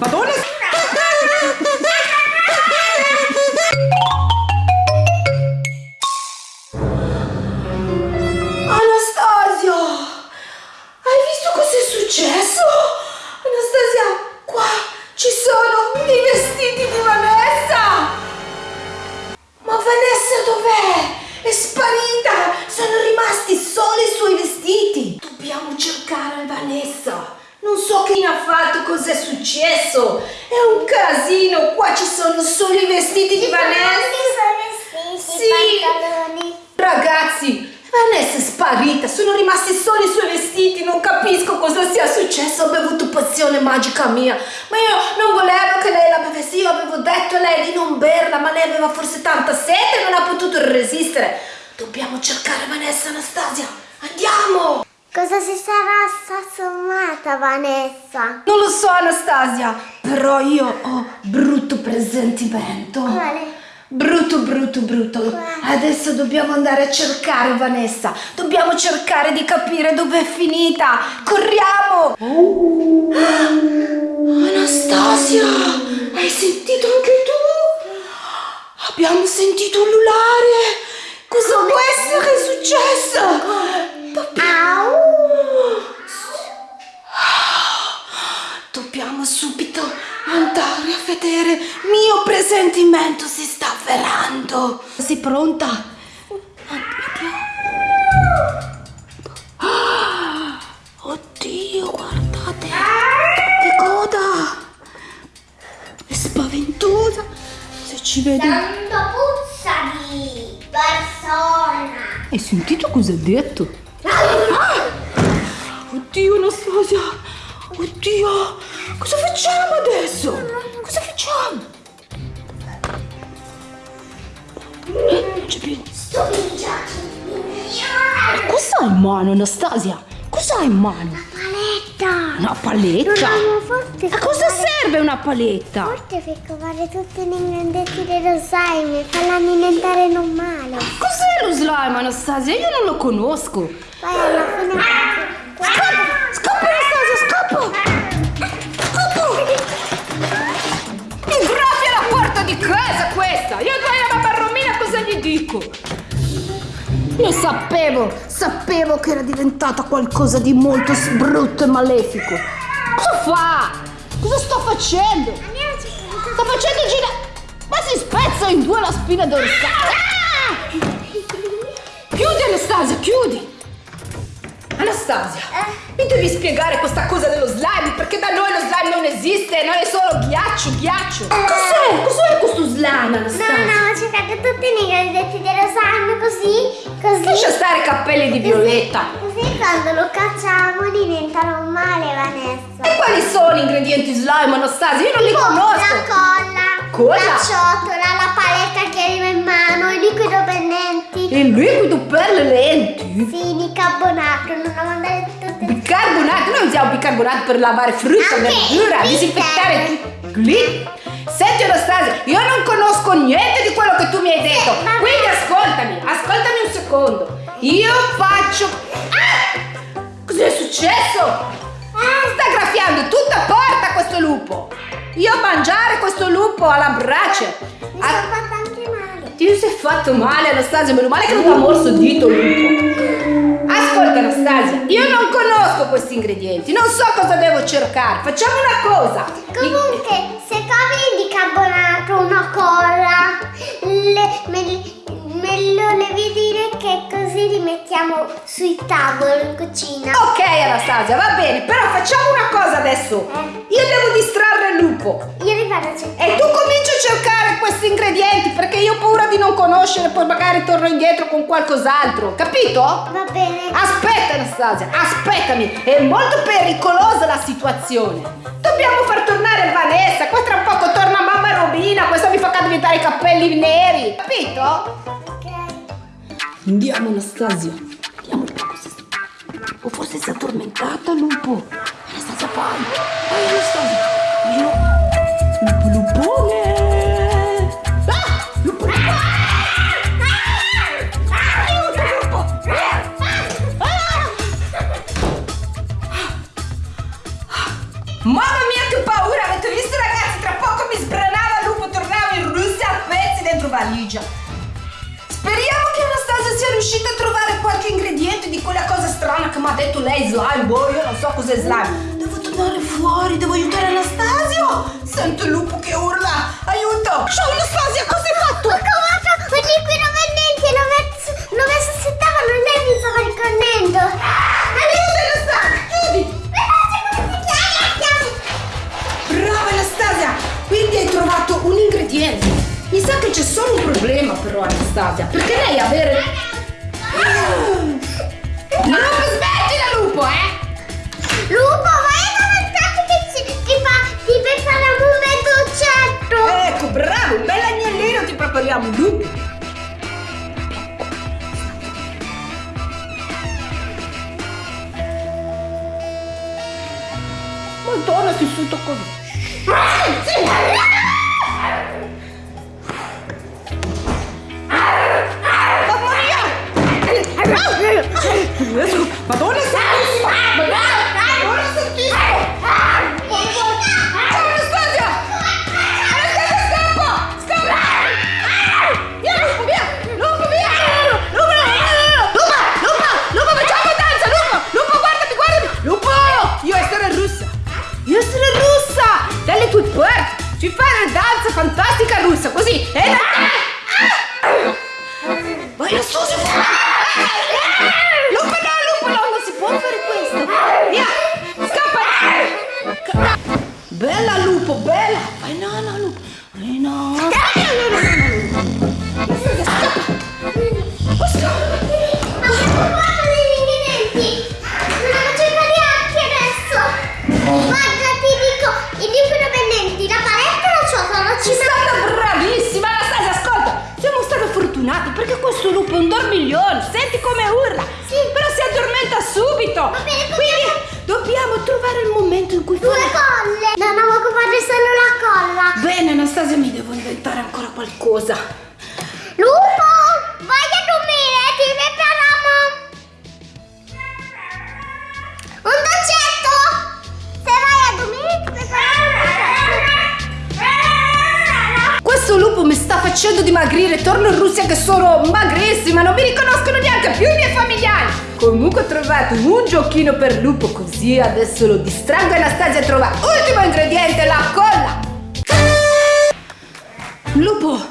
Madonna! Cos'è successo! È un casino! Qua ci sono solo i vestiti di Vanessa! Sì. pantaloni. Ragazzi, Vanessa è sparita, sono rimasti solo i suoi vestiti, non capisco cosa sia successo, ho bevuto pozione magica mia, ma io non volevo che lei la bevesse, io avevo detto a lei di non berla, ma lei aveva forse tanta sete e non ha potuto resistere. Dobbiamo cercare Vanessa Anastasia, andiamo! Cosa si sarà sassomata Vanessa? Non lo so Anastasia, però io ho brutto presentimento. Quale? Brutto, brutto, brutto. Adesso dobbiamo andare a cercare Vanessa. Dobbiamo cercare di capire dove è finita. Corriamo! Anastasia, hai sentito anche tu? Abbiamo sentito ululare. Cosa può essere successo? Au! Dobbiamo andare a vedere. Mio presentimento si sta avverando. Sei pronta? Ah, Oddio, guardate. Che coda. È spaventosa. Se ci vedi... Tanto puzza di persona! Hai sentito cosa ha detto? Ah! Oddio Anastasia! Oddio! Cosa facciamo adesso? Cosa facciamo? Eh, non c'è più. Sto mangiando! Cosa hai in mano Anastasia? Cosa hai in mano? Paletta! Una paletta? Dobbiamo forte A cosa serve una paletta? Forte per covare tutti gli ingredienti dello slime e farla diventare normale. Cos'è lo slime Anastasia? Io non lo conosco. Poi alla fine... dico? Lo sapevo, sapevo che era diventata qualcosa di molto brutto e malefico. Cosa fa? Cosa sto facendo? Sto facendo girare... Ma si spezza in due la spina dorsale! Ah! Chiudi Anastasia, chiudi! Anastasia, mi devi spiegare questa cosa dello slime perché da noi lo slime non esiste, noi è solo ghiaccio, ghiaccio. Cos'è? Cos'è questo slime, Anastasia? No, cercate tutti gli ingredienti dello slime così, così. Lascia stare i cappelli di Violetta. Così quando lo cacciamo diventa normale, Vanessa. E quali sono gli ingredienti slime, Anastasia? Io non li Tipo conosco. La colla, Colla? la ciotola, la paletta che arriva in mano, il liquido per lenti, Il liquido per le lenti. sì, bicarbonato, non ho mandato tutte Bicarbonato, noi usiamo bicarbonato per lavare frutta, verdura, disinfettare tutto. Glitter. Senti Anastasia, io non conosco niente di quello che tu mi hai detto. Quindi ascoltami, ascoltami un secondo. Io faccio. Ah! Cos'è successo? Sta graffiando tutta porta questo lupo. Io mangiare questo lupo alla brace. Mi Ah, sono fatta anche male. ti sei fatto male Anastasia, meno male che non ti ha morso il dito il lupo. Ascolta Anastasia, io non conosco questi ingredienti, non so cosa devo cercare. Facciamo una cosa. Comunque, se covi il bicarbonato, una colla, le, me, me lo devi dire che così li mettiamo sui tavoli in cucina. Ok Anastasia, va bene, però facciamo una cosa adesso. Io devo distrarre il lupo. Io li vado a cercare. E tu cominci a cercare questi ingredienti perché io ho paura di non conoscere, poi magari torno indietro con qualcos'altro, capito? Va bene. Aspetta Anastasia, aspettami, è molto pericolosa la situazione. Dobbiamo far tornare Vanessa, qua tra poco torna mamma Robina, questa mi fa diventare i capelli neri, capito? Andiamo Anastasia, andiamo un po' così. O forse si è addormentata lupo. Anastasia vai, vai Anastasia. Io... slime, boh, io non so cos'è slime. Devo tornare fuori, devo aiutare Anastasio. Sento il lupo che urla. pulso così e... Ah! Ah! Vai su, su! Lupo no, lupo no, non si può fare questo! Via! Scappa! Bella lupo, bella! Vai no, no, lupo! No! no, no. Scappa! Scappa! cosa. Lupo, vai a dormire, ti prepariamo. Un dolcetto. Se vai a dormire ti prepariamo. Questo lupo mi sta facendo dimagrire. Torno in Russia che sono magrissima, non mi riconoscono neanche più i miei familiari. Comunque ho trovato un giochino per lupo così adesso lo distraggo Anastasia trova ultimo ingrediente, la colla! Lupo,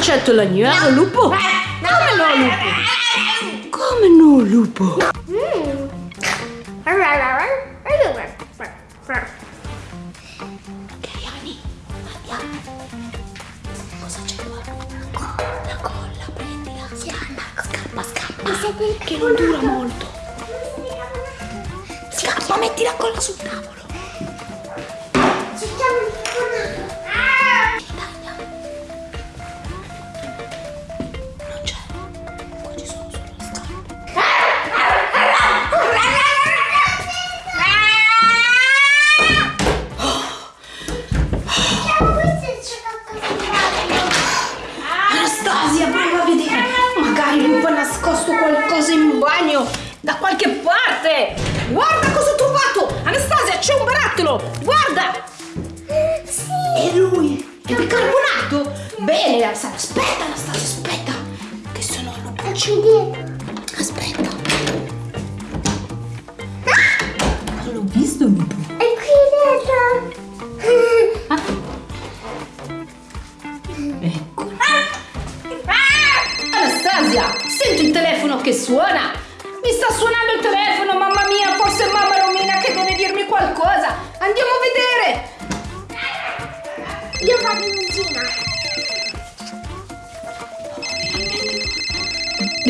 concetto laniera, lupo? Come no, lupo? Come no, lupo? Ok, Ani, andiamo. Cosa c'è qua? La colla, prendila. Scappa, scappa, scappa. Che non dura molto. Scappa, metti la colla sul tavolo. lui è bicarbonato! Bene, aspetta, aspetta, aspetta! Che sono lo bucino!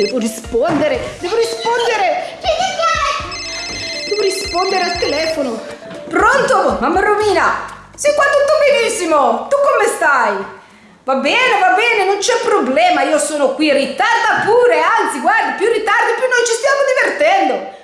Devo rispondere! Devo rispondere! Devo rispondere al telefono! Pronto, mamma Romina! Sei qua tutto benissimo! Tu come stai? Va bene, va bene, non c'è problema, io sono qui, ritarda pure, anzi, guarda, più ritardi più noi ci stiamo divertendo.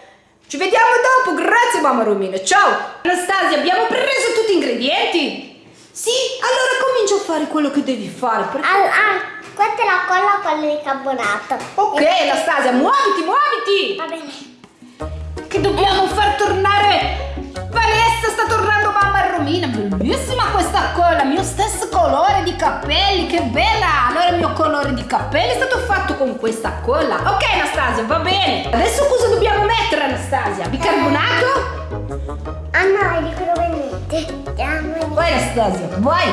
Ci vediamo dopo, grazie mamma Romina, ciao! Anastasia, abbiamo preso tutti gli ingredienti? Sì, allora comincia a fare quello che devi fare. Perché... All ah, questa è la colla, quella di carbonato. Ok, Anastasia, muoviti, muoviti! Va bene. Che dobbiamo far tornare Vanessa sta tornando mamma Romina bellissima questa colla mio stesso colore di capelli che bella allora il mio colore di capelli è stato fatto con questa colla ok Anastasia va bene adesso cosa dobbiamo mettere Anastasia bicarbonato Ah no, è di quello. Andiamo. vai Anastasia vai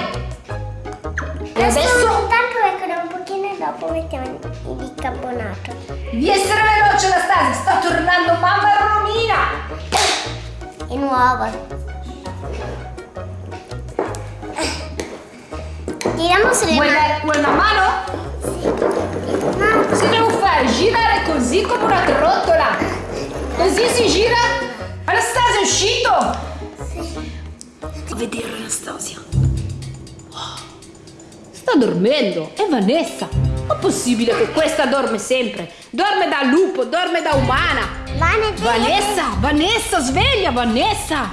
e Adesso adesso dopo mettiamo il bicarbonato. di essere veloce Anastasia sta tornando mamma Romina È nuova. Tiriamo sulle vuoi, mani. vuoi una mano? No, Cosa devo fare? Girare così come una trottola. Così si gira. Anastasia è uscito. Fatti vedere Anastasia. Sta dormendo. È Vanessa. Possibile che questa dorme sempre? Dorme da lupo, dorme da umana. Vane, Vanessa, Vanessa, sveglia Vanessa.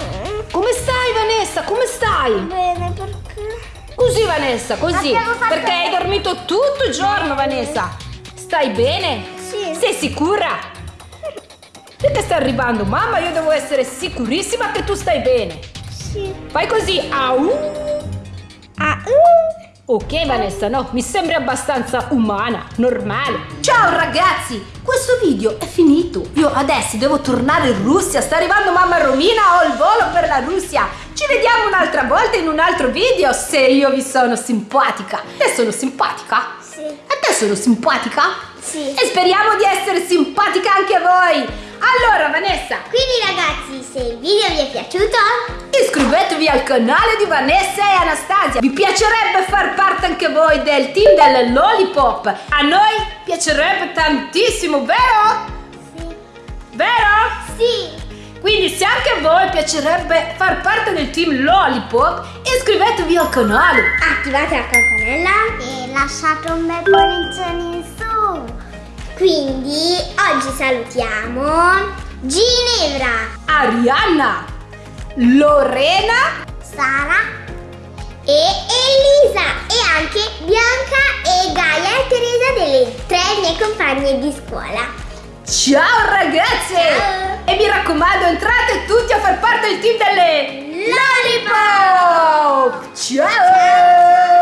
Come stai Vanessa? Come stai? Bene, perché? Così Vanessa, così. Perché hai dormito tutto il giorno Vanessa. Stai bene? Sì. Sei sicura? Perché sta arrivando mamma? Io devo essere sicurissima che tu stai bene. Sì. Fai così. Au. Ok Vanessa, no, mi sembri abbastanza umana, normale. Ciao ragazzi, questo video è finito. Io adesso devo tornare in Russia, sta arrivando mamma Romina, ho il volo per la Russia. Ci vediamo un'altra volta in un altro video se io vi sono simpatica. Te sono simpatica? Sì. A te sono simpatica? Sì. E speriamo di essere simpatica anche a voi. Allora Vanessa, Quindi ragazzi, se il video vi è piaciuto, Iscrivetevi al canale di Vanessa e Anastasia. Vi piacerebbe far parte anche voi del team del Lollipop? A noi piacerebbe tantissimo, vero? sì. Vero? Sì. Quindi se anche a voi piacerebbe far parte del team Lollipop, iscrivetevi al canale. Attivate la campanella e lasciate un bel pollice in su. Quindi oggi salutiamo Ginevra, Arianna, Lorena, Sara e Elisa e anche Bianca e Gaia e Teresa delle tre mie compagne di scuola. ciao ragazze! Ciao. E mi raccomando, entrate tutti a far parte del team delle Lollipop! Lollipop! Ciao!